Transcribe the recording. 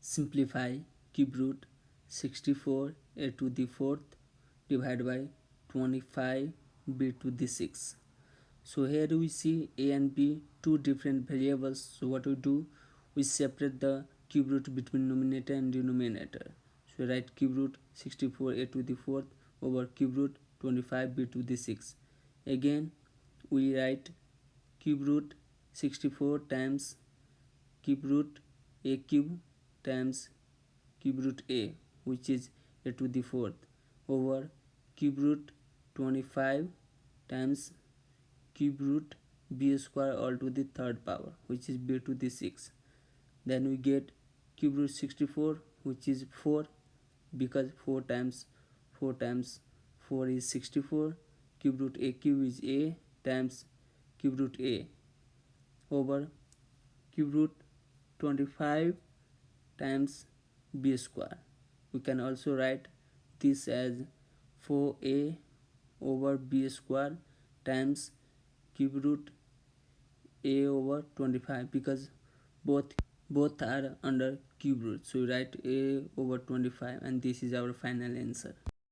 simplify cube root 64 a to the fourth divided by 25 b to the 6 so here we see a and b two different variables. So what we do? We separate the cube root between numerator and denominator. So write cube root 64 a to the fourth over cube root 25 b to the 6 again we write cube root 64 times cube root a cube times cube root a which is a to the fourth over cube root 25 times cube root b square all to the third power which is b to the 6 then we get cube root 64 which is 4 because 4 times 4 times 4 is 64 cube root a cube is a times cube root a. Over cube root 25 times b square. We can also write this as 4a over b square times cube root a over 25 because both both are under cube root. So we write a over 25 and this is our final answer